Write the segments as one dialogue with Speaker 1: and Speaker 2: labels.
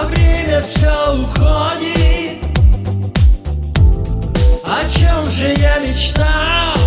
Speaker 1: А время все уходит О чем же я мечтал?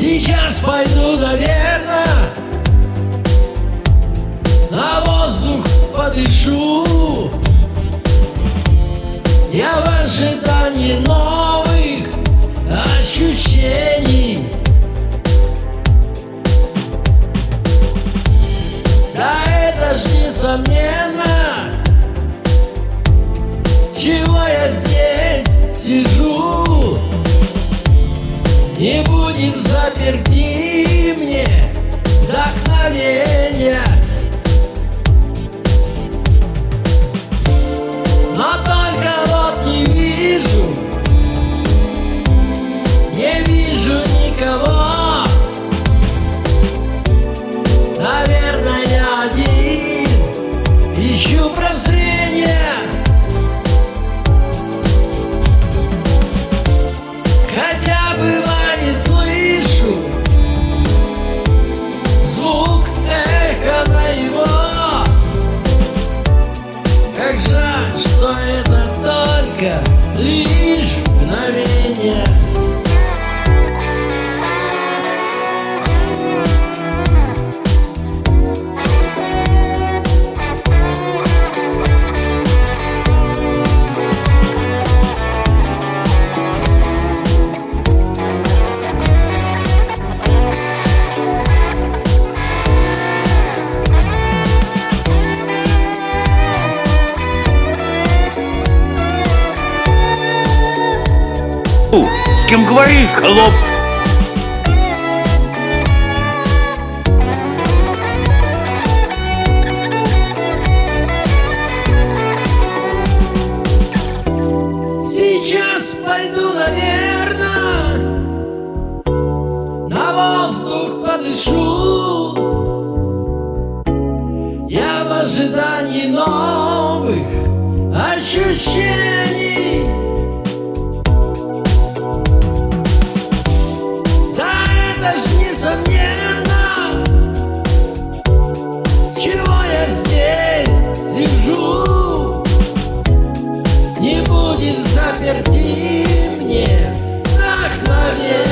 Speaker 1: Сейчас пойду, наверное, на воздух подышу. Я в ожидании новых ощущений. Да это ж несомненно, чего я здесь сижу. Не будет в заперти мне вдохновения Но только вот не вижу Не вижу никого. Наверное, я один Ищу прозрения Хотя только
Speaker 2: кем говоришь, холоп?
Speaker 1: Сейчас пойду, наверное, на воздух подышу. Я в ожидании новых ощущений. сижу Не будет заперти мне вдохновение